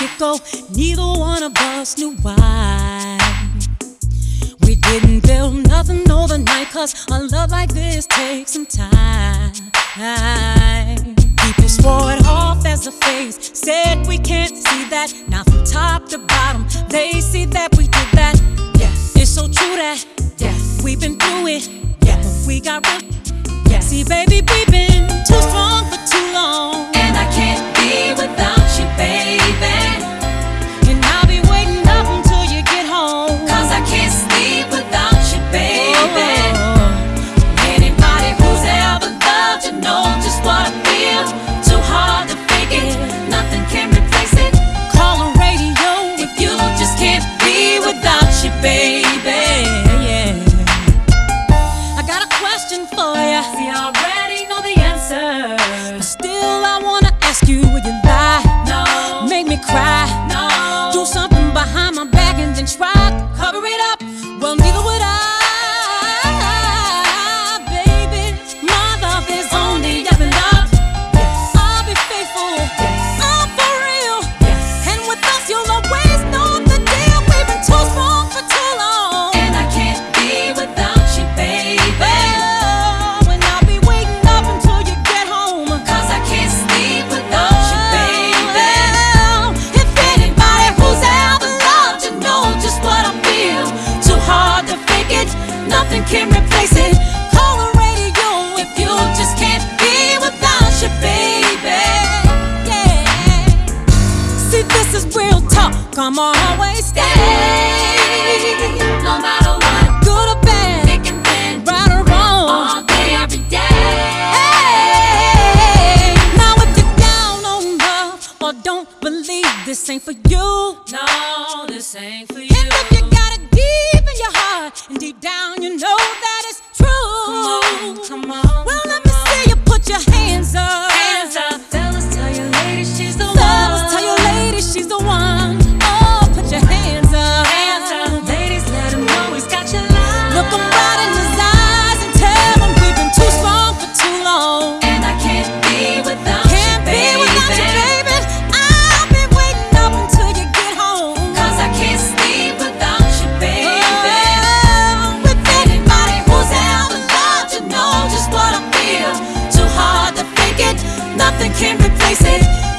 get go. Neither one of us knew why. We didn't build nothing overnight, cause a love like this takes some time. People swore it off as a phase, said we can't see that. Now, from top to bottom, they see that we did that. Yes. It's so true that yes. we've been through it. Yes. We got real. Yes. See, baby, we've been too strong for too long. This is real talk. Come on, always stay. No matter what. Good or bad. Thick and thin. Right or wrong. All day, every day. Hey. Now if you're down on love or don't believe, this ain't for you. No, this ain't for you. And if you got it deep in your heart and deep down you know that it's true. I said